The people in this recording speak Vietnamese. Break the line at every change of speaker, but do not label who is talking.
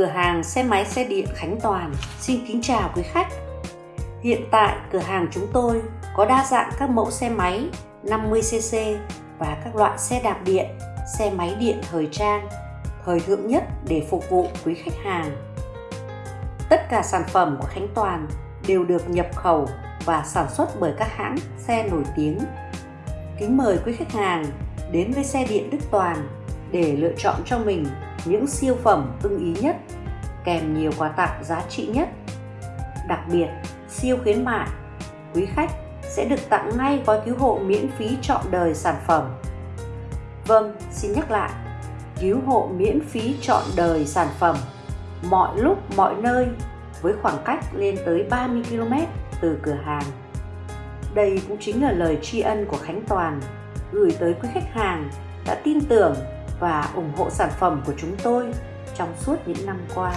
Cửa hàng xe máy xe điện Khánh Toàn xin kính chào quý khách. Hiện tại cửa hàng chúng tôi có đa dạng các mẫu xe máy 50cc và các loại xe đạp điện, xe máy điện thời trang, thời thượng nhất để phục vụ quý khách hàng. Tất cả sản phẩm của Khánh Toàn đều được nhập khẩu và sản xuất bởi các hãng xe nổi tiếng. Kính mời quý khách hàng đến với xe điện Đức Toàn để lựa chọn cho mình những siêu phẩm ưng ý nhất kèm nhiều quà tặng giá trị nhất. Đặc biệt, siêu khuyến mại, quý khách sẽ được tặng ngay gói cứu hộ miễn phí trọn đời sản phẩm. Vâng, xin nhắc lại, cứu hộ miễn phí trọn đời sản phẩm mọi lúc mọi nơi với khoảng cách lên tới 30 km từ cửa hàng. Đây cũng chính là lời tri ân của Khánh Toàn gửi tới quý khách hàng đã tin tưởng và ủng hộ sản phẩm của chúng tôi trong suốt những năm qua.